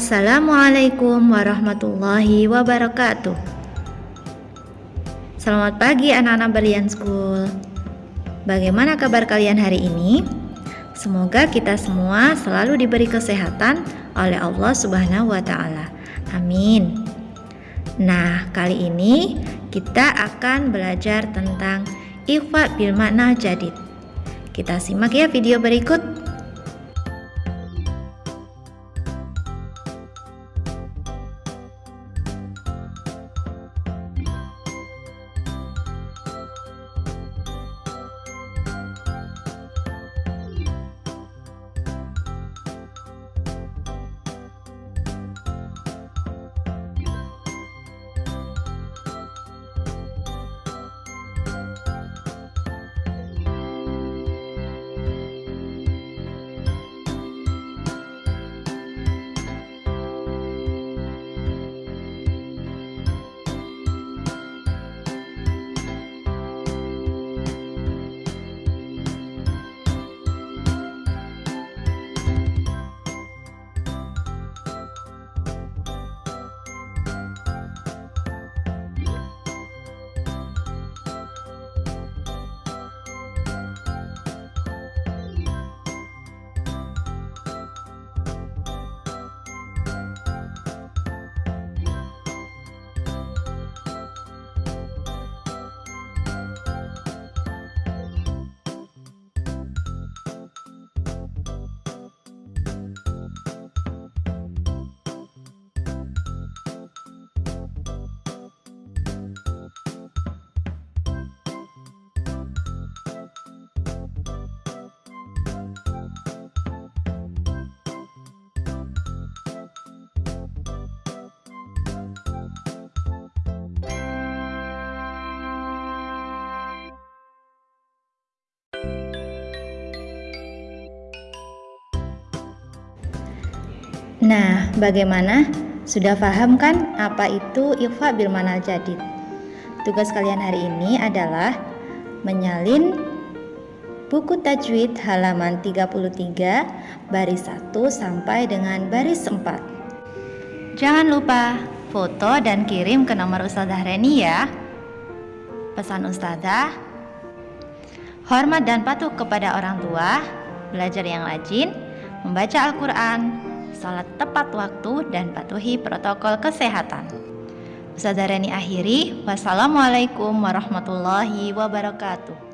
Assalamualaikum warahmatullahi wabarakatuh Selamat pagi anak-anak Berlian School Bagaimana kabar kalian hari ini? Semoga kita semua selalu diberi kesehatan oleh Allah Subhanahu wa taala. Amin. Nah, kali ini kita akan belajar tentang ikhfa bil makna jadid. Kita simak ya video berikut. Nah, bagaimana? Sudah paham kan apa itu ikhfa bil manal jadid? Tugas kalian hari ini adalah menyalin buku tajwid halaman 33 baris 1 sampai dengan baris 4. Jangan lupa foto dan kirim ke nomor Ustazah Reni ya. Pesan Ustazah, hormat dan patuh kepada orang tua, belajar yang rajin, membaca Al-Quran, sholat tepat waktu, dan patuhi protokol kesehatan. Ustazah Reni akhiri, wassalamualaikum warahmatullahi wabarakatuh.